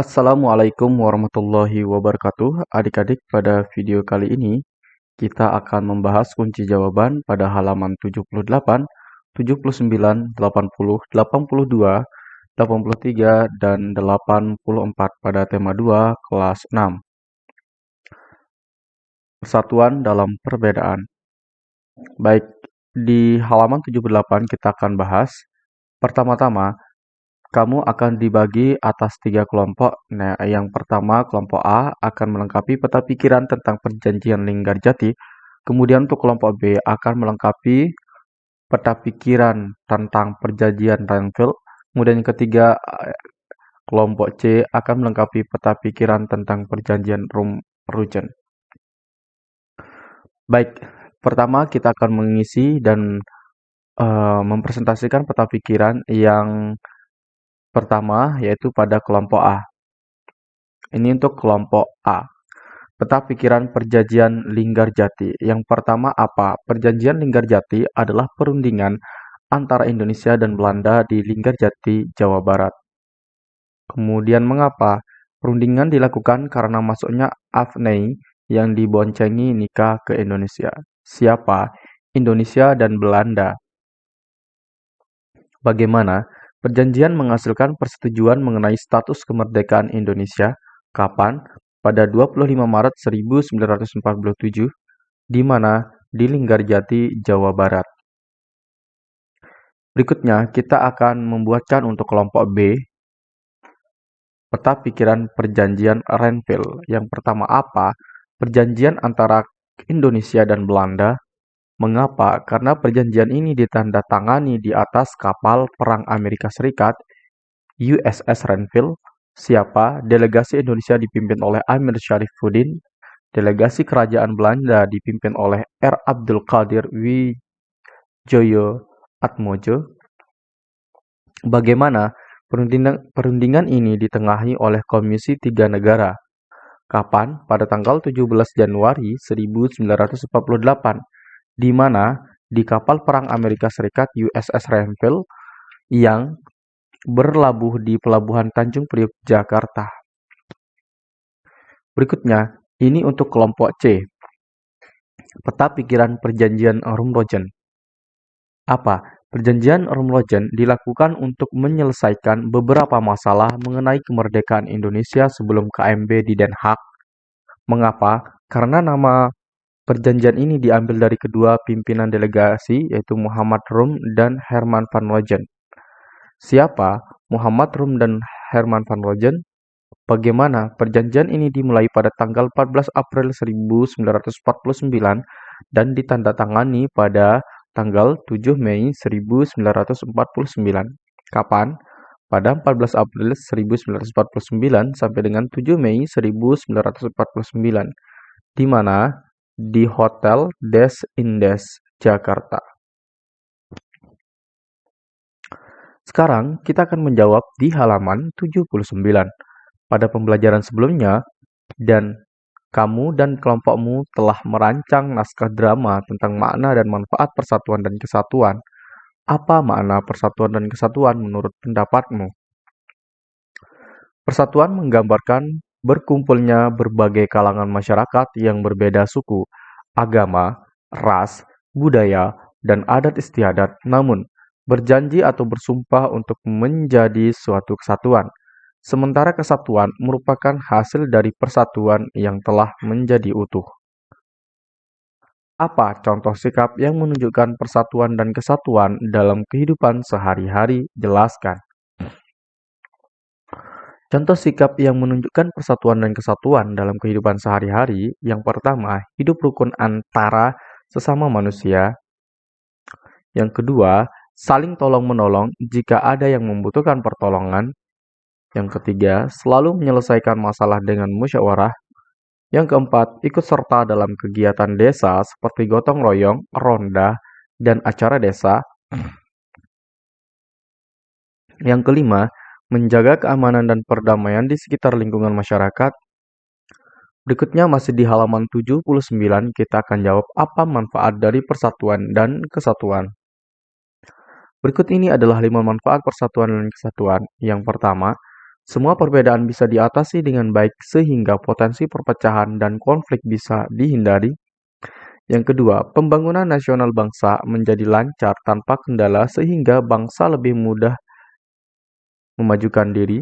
Assalamualaikum warahmatullahi wabarakatuh. Adik-adik, pada video kali ini kita akan membahas kunci jawaban pada halaman 78, 79, 80, 82, 83, dan 84 pada tema 2 kelas 6. Persatuan dalam perbedaan. Baik, di halaman 78 kita akan bahas pertama-tama kamu akan dibagi atas tiga kelompok. Nah, yang pertama, kelompok A akan melengkapi peta pikiran tentang perjanjian Linggarjati. Kemudian untuk kelompok B akan melengkapi peta pikiran tentang perjanjian Renville. Kemudian yang ketiga, kelompok C akan melengkapi peta pikiran tentang perjanjian Rum-Rugen. Baik, pertama kita akan mengisi dan uh, mempresentasikan peta pikiran yang Pertama, yaitu pada kelompok A. Ini untuk kelompok A. Peta pikiran perjanjian Linggarjati. Yang pertama apa? Perjanjian Linggarjati adalah perundingan antara Indonesia dan Belanda di Linggarjati, Jawa Barat. Kemudian mengapa? Perundingan dilakukan karena masuknya Afnei yang diboncengi nikah ke Indonesia. Siapa? Indonesia dan Belanda. Bagaimana? Perjanjian menghasilkan persetujuan mengenai status kemerdekaan Indonesia kapan? Pada 25 Maret 1947, di mana di Linggarjati, Jawa Barat. Berikutnya, kita akan membuatkan untuk kelompok B peta pikiran perjanjian Renville. Yang pertama apa? Perjanjian antara Indonesia dan Belanda Mengapa? Karena perjanjian ini ditandatangani di atas kapal perang Amerika Serikat USS Renville. Siapa? Delegasi Indonesia dipimpin oleh Amir Syarifuddin. Delegasi Kerajaan Belanda dipimpin oleh R. Abdul Qadir Wijoyo Atmojo. Bagaimana perundingan, perundingan ini ditengahi oleh Komisi Tiga Negara? Kapan? Pada tanggal 17 Januari 1948 di mana di kapal perang Amerika Serikat USS Renville yang berlabuh di pelabuhan Tanjung Priok, Jakarta. Berikutnya, ini untuk kelompok C. Peta pikiran perjanjian Rumrojen. Apa? Perjanjian Rumrojen dilakukan untuk menyelesaikan beberapa masalah mengenai kemerdekaan Indonesia sebelum KMB di Den Haag. Mengapa? Karena nama Perjanjian ini diambil dari kedua pimpinan delegasi yaitu Muhammad Rum dan Herman van Rojen. Siapa Muhammad Rum dan Herman van Rojen? Bagaimana perjanjian ini dimulai pada tanggal 14 April 1949 dan ditandatangani pada tanggal 7 Mei 1949. Kapan? Pada 14 April 1949 sampai dengan 7 Mei 1949, di mana di Hotel Des Indes, Jakarta. Sekarang kita akan menjawab di halaman 79. Pada pembelajaran sebelumnya, dan kamu dan kelompokmu telah merancang naskah drama tentang makna dan manfaat persatuan dan kesatuan. Apa makna persatuan dan kesatuan menurut pendapatmu? Persatuan menggambarkan berkumpulnya berbagai kalangan masyarakat yang berbeda suku, agama, ras, budaya, dan adat istiadat, namun berjanji atau bersumpah untuk menjadi suatu kesatuan. Sementara kesatuan merupakan hasil dari persatuan yang telah menjadi utuh. Apa contoh sikap yang menunjukkan persatuan dan kesatuan dalam kehidupan sehari-hari? Jelaskan. Contoh sikap yang menunjukkan persatuan dan kesatuan dalam kehidupan sehari-hari, yang pertama, hidup rukun antara sesama manusia. Yang kedua, saling tolong-menolong jika ada yang membutuhkan pertolongan. Yang ketiga, selalu menyelesaikan masalah dengan musyawarah. Yang keempat, ikut serta dalam kegiatan desa seperti gotong royong, ronda, dan acara desa. Yang kelima, menjaga keamanan dan perdamaian di sekitar lingkungan masyarakat. Berikutnya masih di halaman 79 kita akan jawab apa manfaat dari persatuan dan kesatuan. Berikut ini adalah lima manfaat persatuan dan kesatuan. Yang pertama, Semua perbedaan bisa diatasi dengan baik sehingga potensi perpecahan dan konflik bisa dihindari. Yang kedua, pembangunan nasional bangsa menjadi lancar tanpa kendala sehingga bangsa lebih mudah memajukan diri.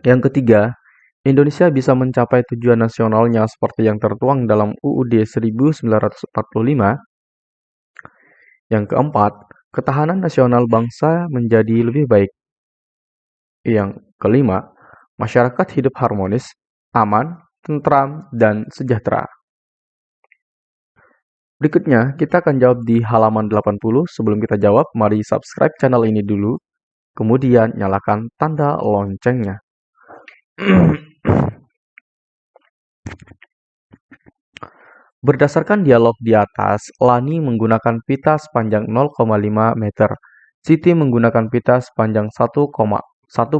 Yang ketiga, Indonesia bisa mencapai tujuan nasionalnya seperti yang tertuang dalam UUD 1945. Yang keempat, ketahanan nasional bangsa menjadi lebih baik. Yang kelima, masyarakat hidup harmonis, aman, tentram, dan sejahtera. Berikutnya, kita akan jawab di halaman 80. Sebelum kita jawab, mari subscribe channel ini dulu, kemudian nyalakan tanda loncengnya. Berdasarkan dialog di atas, Lani menggunakan pita sepanjang 0,5 meter, Siti menggunakan pita sepanjang 1,1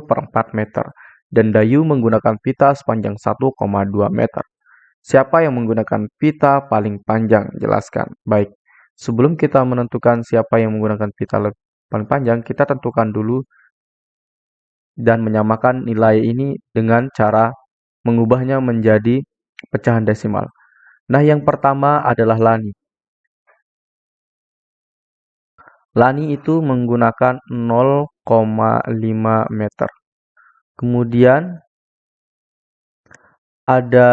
per 4 meter, dan Dayu menggunakan pita sepanjang 1,2 meter. Siapa yang menggunakan pita paling panjang? Jelaskan. Baik, sebelum kita menentukan siapa yang menggunakan pita paling panjang, kita tentukan dulu dan menyamakan nilai ini dengan cara mengubahnya menjadi pecahan desimal. Nah, yang pertama adalah Lani. Lani itu menggunakan 0,5 meter. Kemudian ada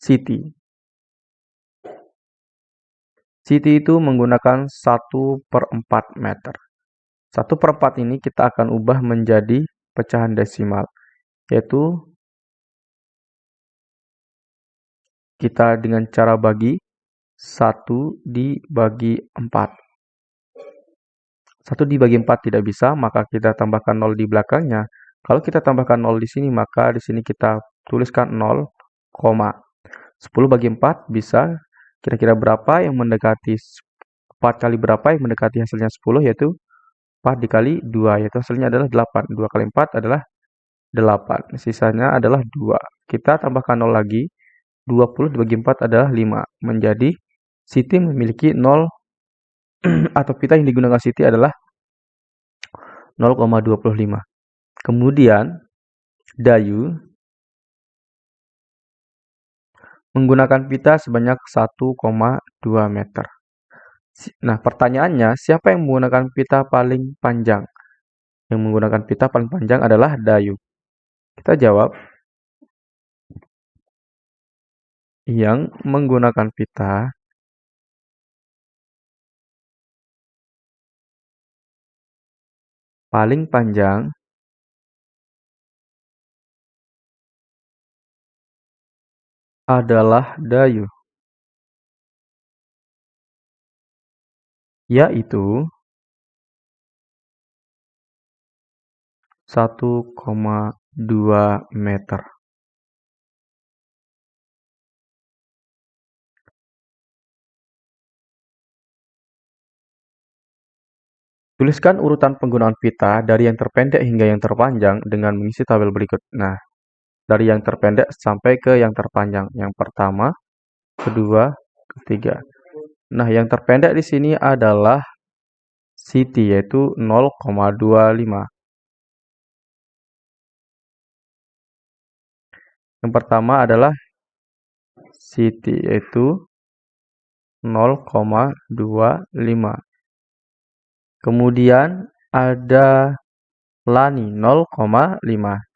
Siti. Siti itu menggunakan 1 per 4 meter. 1 per 4 ini kita akan ubah menjadi pecahan desimal, yaitu kita dengan cara bagi 1 dibagi 4. 1 dibagi 4 tidak bisa, maka kita tambahkan 0 di belakangnya. Kalau kita tambahkan 0 di sini, maka di sini kita tuliskan 0, 10 bagi 4 bisa kira-kira berapa yang mendekati 4 kali berapa yang mendekati hasilnya 10 yaitu 4 dikali 2 yaitu hasilnya adalah 8. 2 kali 4 adalah 8. Sisanya adalah 2. Kita tambahkan 0 lagi. 20 dibagi 4 adalah 5. Menjadi Siti memiliki 0 atau pita yang digunakan Siti adalah 0,25. Kemudian Dayu menggunakan pita sebanyak 1,2 meter. Nah, pertanyaannya, siapa yang menggunakan pita paling panjang? Yang menggunakan pita paling panjang adalah Dayu. Kita jawab, yang menggunakan pita paling panjang adalah Dayu, yaitu 1,2 meter. Tuliskan urutan penggunaan pita dari yang terpendek hingga yang terpanjang dengan mengisi tabel berikut. Nah, dari yang terpendek sampai ke yang terpanjang. Yang pertama, kedua, ketiga. Nah, yang terpendek di sini adalah City yaitu 0,25. Yang pertama adalah City yaitu 0,25. Kemudian ada Lani 0,5.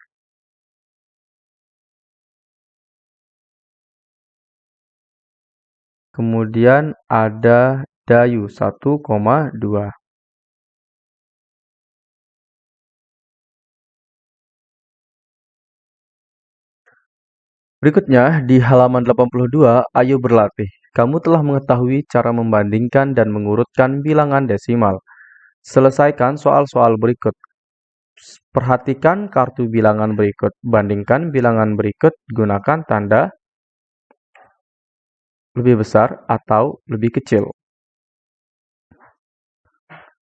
Kemudian ada Dayu 1,2. Berikutnya, di halaman 82, ayo berlatih. Kamu telah mengetahui cara membandingkan dan mengurutkan bilangan desimal. Selesaikan soal-soal berikut. Perhatikan kartu bilangan berikut. Bandingkan bilangan berikut, gunakan tanda lebih besar atau lebih kecil.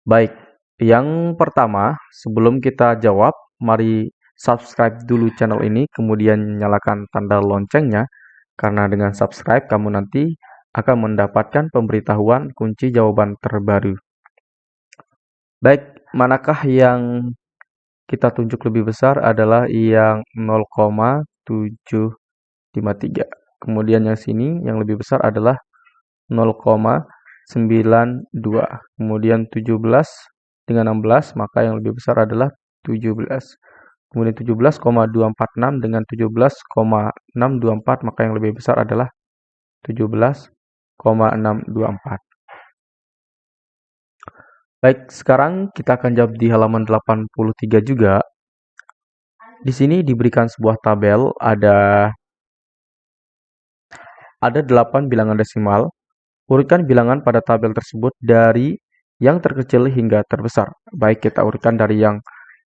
Baik, yang pertama, sebelum kita jawab, mari subscribe dulu channel ini, kemudian nyalakan tanda loncengnya, karena dengan subscribe kamu nanti akan mendapatkan pemberitahuan kunci jawaban terbaru. Baik, manakah yang kita tunjuk lebih besar adalah yang 0,753. Kemudian yang sini yang lebih besar adalah 0,92. Kemudian 17 dengan 16, maka yang lebih besar adalah 17. Kemudian 17,246 dengan 17,624, maka yang lebih besar adalah 17,624. Baik, sekarang kita akan jawab di halaman 83 juga. Di sini diberikan sebuah tabel, ada ada 8 bilangan desimal. Urutkan bilangan pada tabel tersebut dari yang terkecil hingga terbesar. Baik, kita urutkan dari yang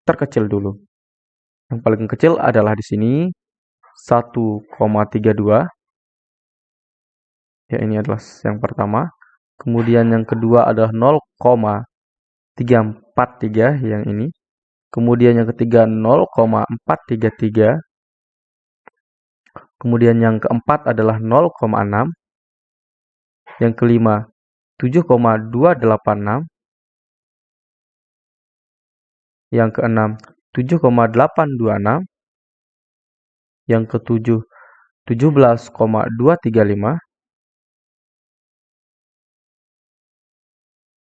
terkecil dulu. Yang paling kecil adalah di sini 1,32. Ya, ini adalah yang pertama. Kemudian yang kedua adalah 343 yang ini. Kemudian yang ketiga 0,433. Kemudian yang keempat adalah 0,6. Yang kelima 7,286. Yang keenam 7,826. Yang ketujuh 17,235.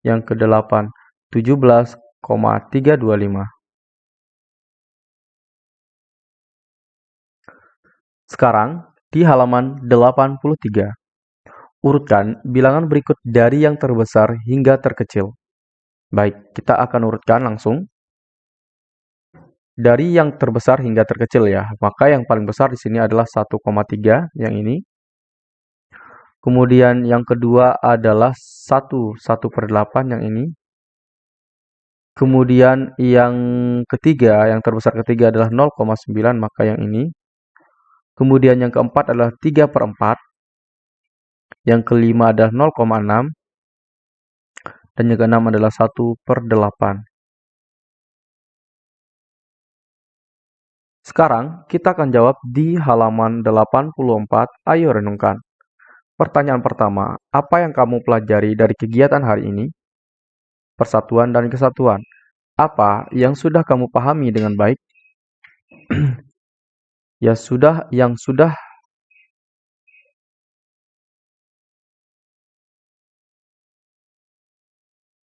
Yang kedelapan 17,325. Sekarang, di halaman 83, urutkan bilangan berikut dari yang terbesar hingga terkecil. Baik, kita akan urutkan langsung. Dari yang terbesar hingga terkecil ya, maka yang paling besar di sini adalah 1,3 yang ini. Kemudian yang kedua adalah 1, 1 per 8 yang ini. Kemudian yang ketiga, yang terbesar ketiga adalah 0,9, maka yang ini. Kemudian yang keempat adalah 3 per 4. Yang kelima adalah 0,6. Dan yang keenam adalah 1 per 8. Sekarang kita akan jawab di halaman 84. Ayo renungkan. Pertanyaan pertama, apa yang kamu pelajari dari kegiatan hari ini? persatuan dan kesatuan. Apa yang sudah kamu pahami dengan baik? ya sudah, yang sudah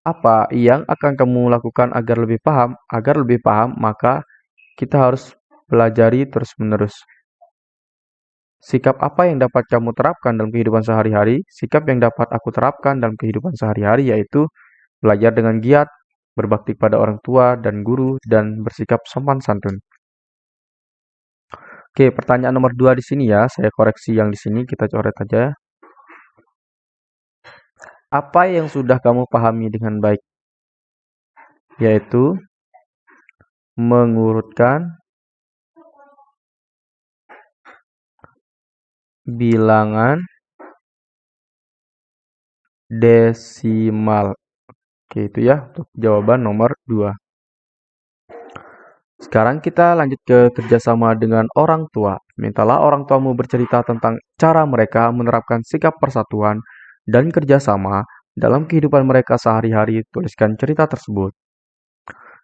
apa yang akan kamu lakukan agar lebih paham? Agar lebih paham, maka kita harus pelajari terus-menerus. Sikap apa yang dapat kamu terapkan dalam kehidupan sehari-hari? Sikap yang dapat aku terapkan dalam kehidupan sehari-hari yaitu belajar dengan giat, berbakti pada orang tua dan guru, dan bersikap sopan santun. Oke, pertanyaan nomor dua di sini ya, saya koreksi yang di sini, kita coret aja. Apa yang sudah kamu pahami dengan baik? Yaitu mengurutkan bilangan desimal. Oke, itu ya untuk jawaban nomor 2. Sekarang kita lanjut ke kerjasama dengan orang tua. Mintalah orang tuamu bercerita tentang cara mereka menerapkan sikap persatuan dan kerjasama dalam kehidupan mereka sehari-hari. Tuliskan cerita tersebut.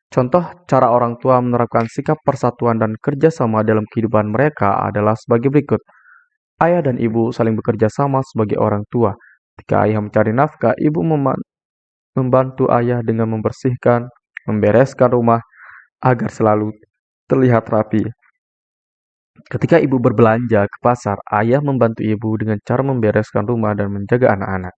Contoh cara orang tua menerapkan sikap persatuan dan kerjasama dalam kehidupan mereka adalah sebagai berikut. Ayah dan ibu saling bekerja sama sebagai orang tua. Ketika ayah mencari nafkah, ibu membantu ayah dengan membersihkan, membereskan rumah agar selalu terlihat rapi. Ketika ibu berbelanja ke pasar, ayah membantu ibu dengan cara membereskan rumah dan menjaga anak-anak.